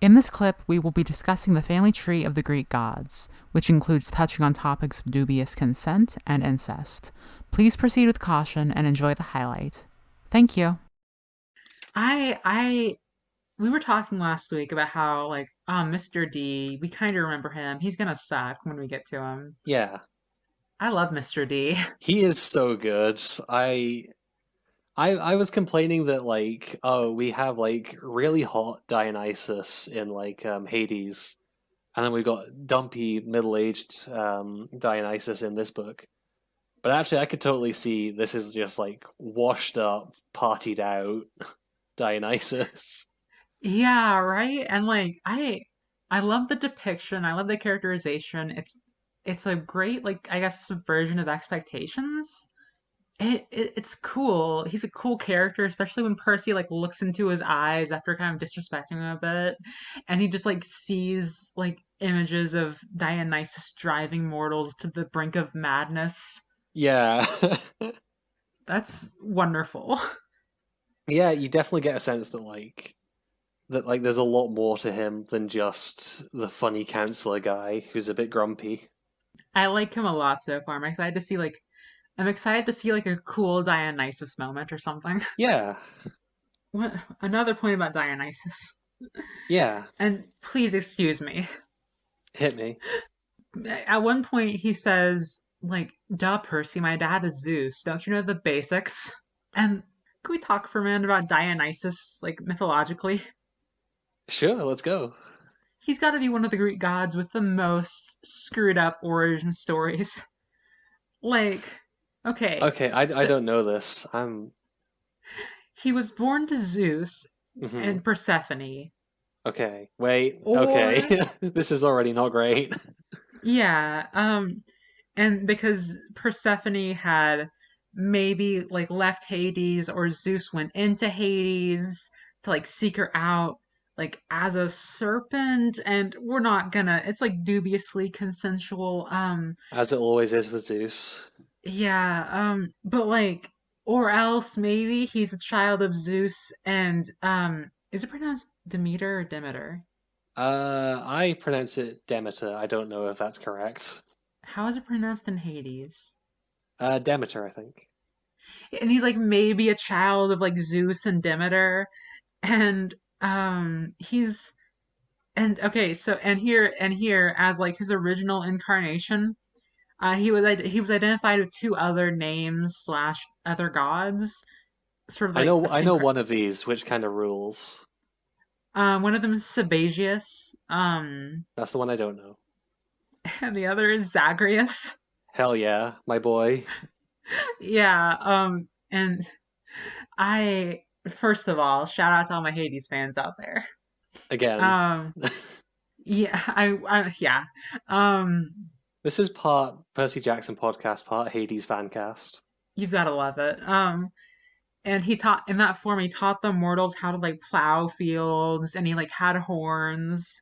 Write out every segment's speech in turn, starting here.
In this clip, we will be discussing the family tree of the Greek gods, which includes touching on topics of dubious consent and incest. Please proceed with caution and enjoy the highlight. Thank you. I I we were talking last week about how like um Mr. D, we kind of remember him. He's gonna suck when we get to him. Yeah, I love Mr. D. he is so good. I I I was complaining that like oh we have like really hot Dionysus in like um Hades, and then we've got dumpy middle aged um Dionysus in this book. But actually, I could totally see this is just like washed up, partied out Dionysus. Yeah, right? And like I I love the depiction. I love the characterization. It's it's a great like I guess subversion of expectations. It, it it's cool. He's a cool character, especially when Percy like looks into his eyes after kind of disrespecting him a bit, and he just like sees like images of Dionysus driving mortals to the brink of madness. Yeah. That's wonderful. yeah, you definitely get a sense that like that like there's a lot more to him than just the funny counselor guy who's a bit grumpy. I like him a lot so far. I'm excited to see like I'm excited to see like a cool Dionysus moment or something. Yeah. What another point about Dionysus. Yeah. And please excuse me. Hit me. At one point he says like, "Duh, Percy, my dad is Zeus. Don't you know the basics?" And can we talk for a minute about Dionysus, like mythologically? Sure, let's go. He's got to be one of the Greek gods with the most screwed up origin stories. Like, okay. Okay, I, so I don't know this. I'm. he was born to Zeus mhm. and Persephone. Okay, wait. Or- Okay, this is already not great. Yeah, um, and because Persephone had maybe like left Hades or Zeus went into Hades to like seek her out like as a serpent and we're not gonna it's like dubiously consensual um As it always is with Zeus. Yeah um but like or else maybe he's a child of Zeus and um is it pronounced Demeter or Demeter? Uh, I pronounce it Demeter. I don't know if that's correct. How is it pronounced in Hades? Uh, Demeter, I think. and he's like maybe a child of like Zeus and Demeter and um he's and okay so and here and here as like his original incarnation uh he was he was identified with two other names slash other gods sort of I know. I know one of these, which kind of rules. um one of them is Sabazius um That's the one I don't know. and the other is Zagreus Hell yeah, my boy. yeah um and I first of all shout out to all my Hades fans out there Again, um Yeah, I, I yeah. Um, this is part Percy Jackson podcast, part Hades fancast. you've got to love it. Um, and he taught in that form. He taught the mortals how to like plow fields, and he like had horns,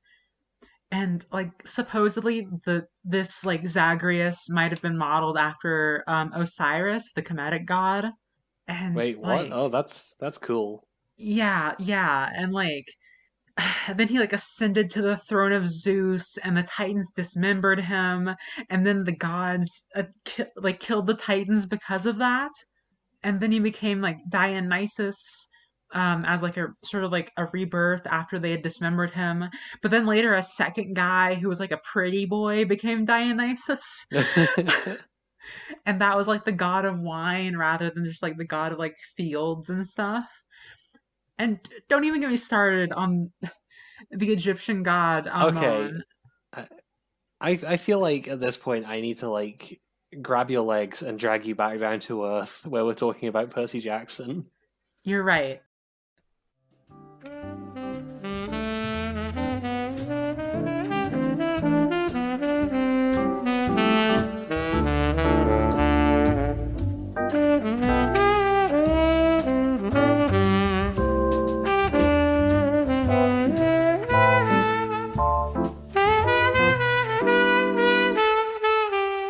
and like supposedly the this like Zagreus might have been modeled after um Osiris, the Kemetic god. And Wait, what? like, Oh, that's that's cool. yeah, yeah, and like then he like ascended to the throne of Zeus, and the Titans dismembered him, and then the gods uh, ki- like killed the Titans because of that, and then he became like Dionysus, um, as like a sort of like a rebirth after they had dismembered him. But then later, a second guy who was like a pretty boy became Dionysus, and that was like the god of wine rather than just like the god of like fields and stuff. And don't even get me started on the Egyptian god Okay. I I feel like at this point I need to like grab your legs and drag you back down to earth where we're talking about Percy Jackson. You're right.